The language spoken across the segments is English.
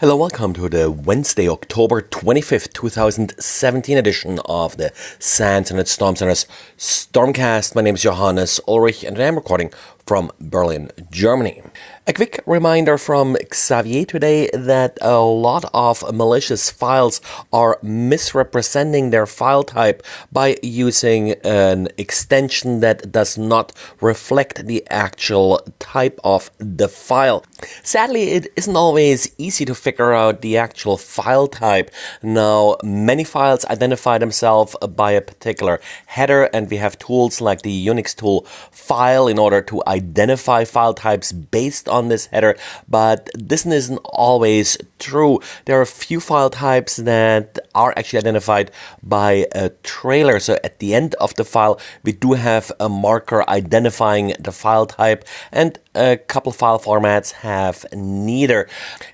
Hello, welcome to the Wednesday, October 25th, 2017 edition of the SANS Internet Storm Center's Stormcast. My name is Johannes Ulrich and I'm recording from Berlin, Germany. A quick reminder from Xavier today that a lot of malicious files are misrepresenting their file type by using an extension that does not reflect the actual type of the file. Sadly, it isn't always easy to figure out the actual file type. Now, many files identify themselves by a particular header and we have tools like the Unix tool file in order to identify identify file types based on this header, but this isn't always true. There are a few file types that are actually identified by a trailer. So at the end of the file, we do have a marker identifying the file type and a couple file formats have neither.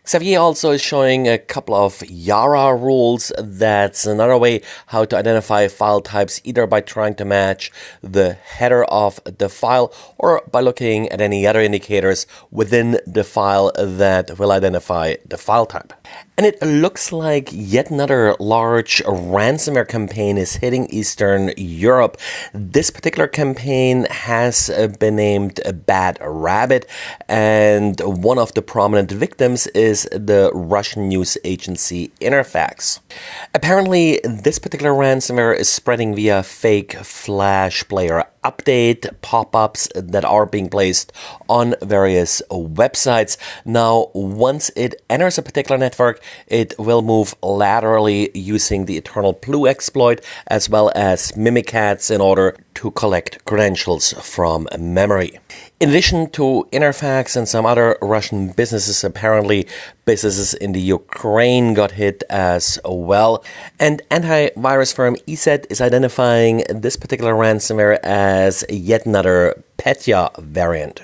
Xavier also is showing a couple of Yara rules. That's another way how to identify file types either by trying to match the header of the file or by looking at any other indicators within the file that will identify the file type. And it looks like yet another large ransomware campaign is hitting Eastern Europe. This particular campaign has been named Bad Rabbit, and one of the prominent victims is the Russian news agency Interfax. Apparently, this particular ransomware is spreading via fake Flash player update pop-ups that are being placed on various websites. Now, once it enters a particular network, it will move laterally using the Eternal Blue exploit as well as Mimikatz in order to collect credentials from memory. In addition to Interfax and some other Russian businesses, apparently businesses in the Ukraine got hit as well. And antivirus firm ESET is identifying this particular ransomware as yet another Petya variant.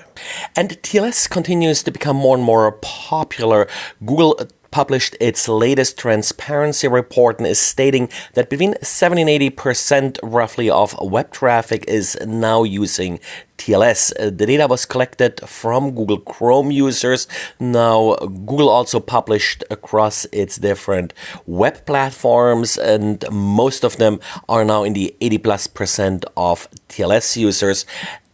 And TLS continues to become more and more popular. Google published its latest transparency report and is stating that between 70 and 80% roughly of web traffic is now using TLS. Uh, the data was collected from Google Chrome users. Now, Google also published across its different web platforms, and most of them are now in the 80 plus percent of TLS users.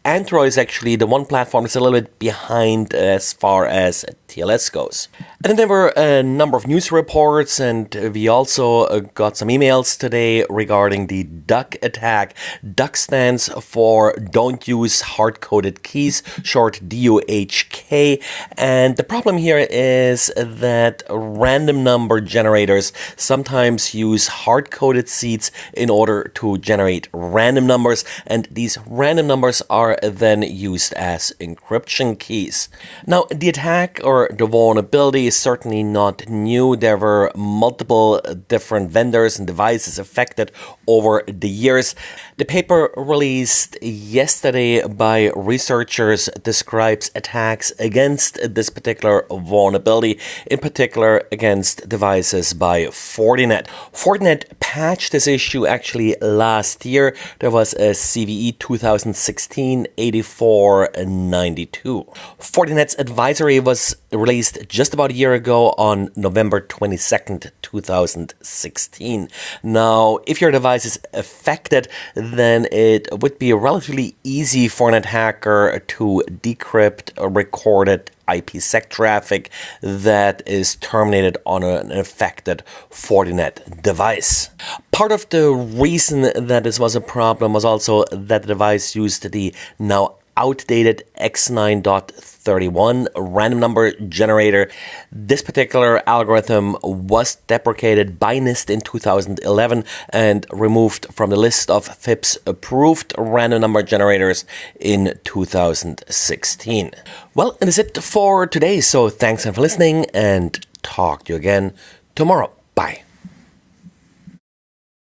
Android is actually the one platform that's a little bit behind as far as TLS goes. And there were a number of news reports, and we also uh, got some emails today regarding the DUHK attack. DUHK stands for Don't Use Hard Coded Keys, short DUHK. And the problem here is that random number generators sometimes use hard coded seeds in order to generate random numbers, and these random numbers are then used as encryption keys. Now, the attack or the vulnerability is certainly not new. There were multiple different vendors and devices affected over the years. The paper released yesterday by researchers describes attacks against this particular vulnerability, in particular against devices by Fortinet. Fortinet patched this issue actually last year. There was a CVE 2016-8492. Fortinet's advisory was released just about a year ago on November 22nd, 2016. Now, if your device is affected, then it would be relatively easy for an attacker to decrypt recorded IPsec traffic that is terminated on an affected Fortinet device. Part of the reason that this was a problem was also that the device used the now outdated X9.31 random number generator. This particular algorithm was deprecated by NIST in 2011 and removed from the list of FIPS approved random number generators in 2016. Well, that is it for today. So thanks for listening and talk to you again tomorrow. Bye.